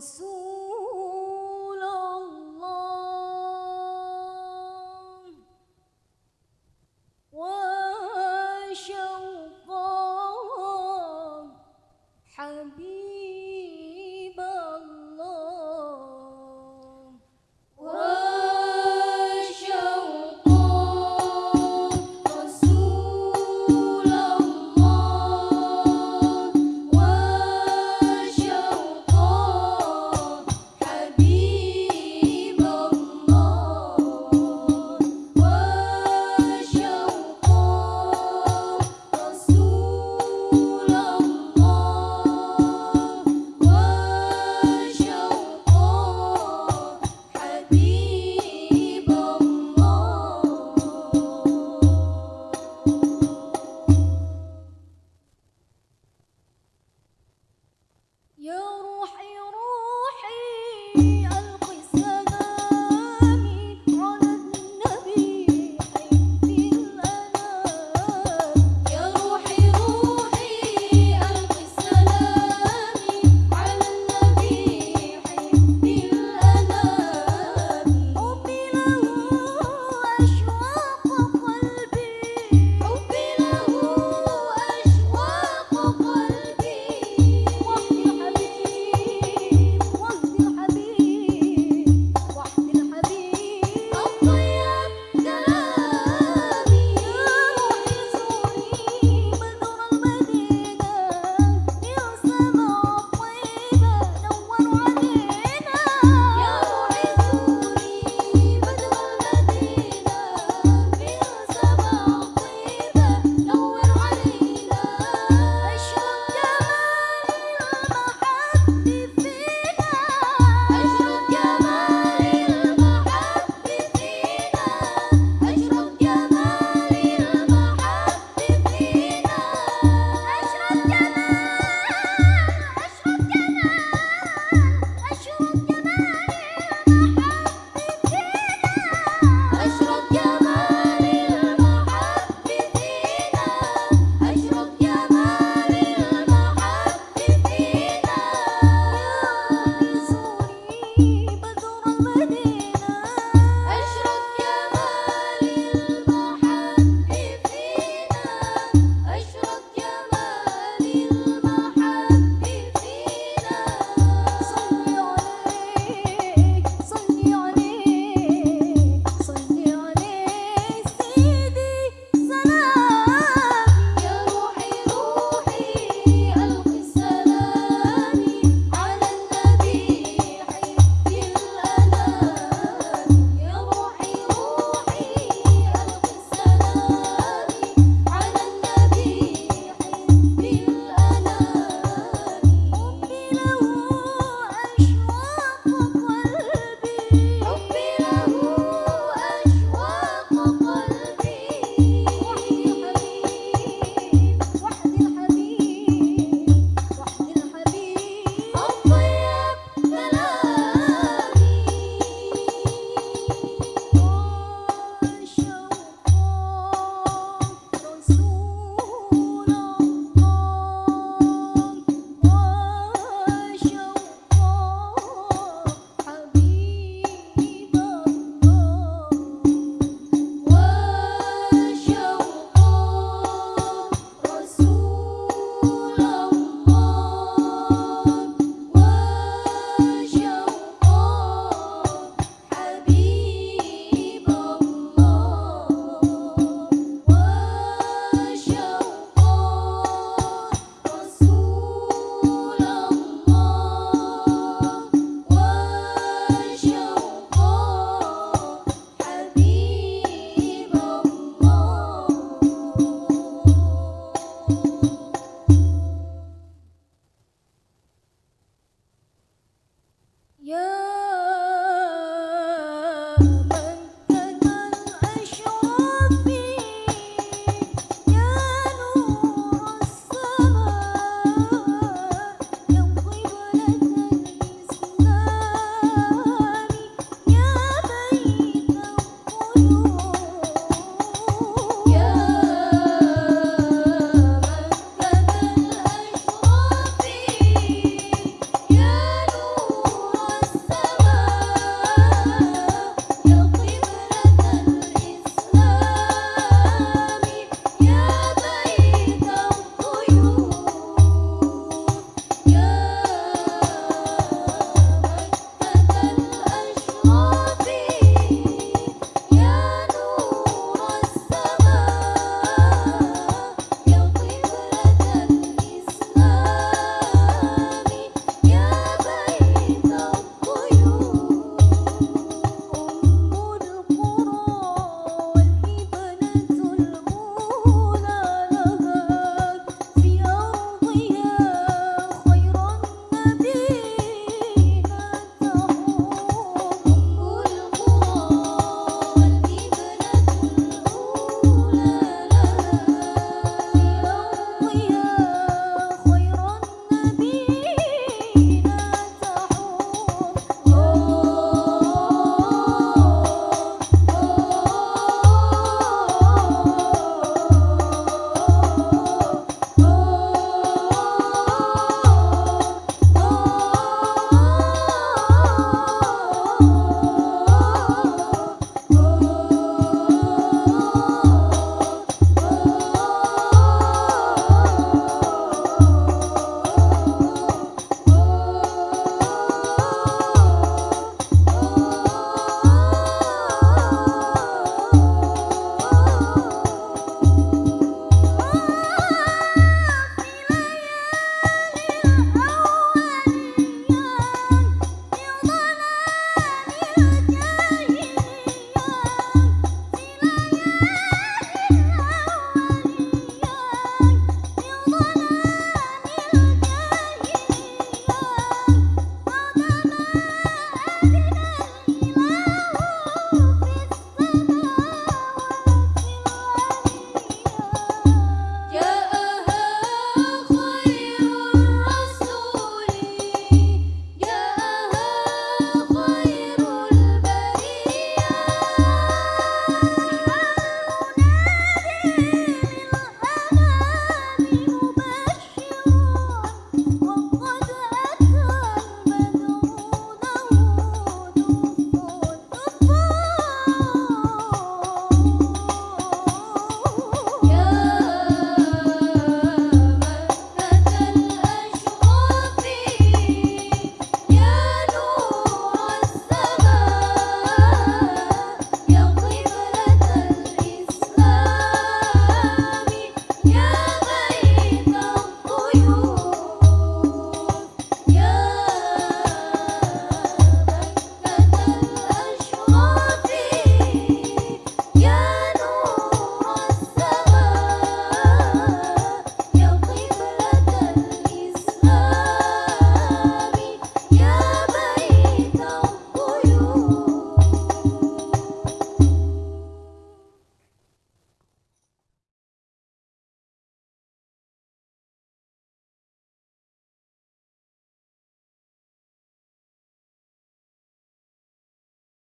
con su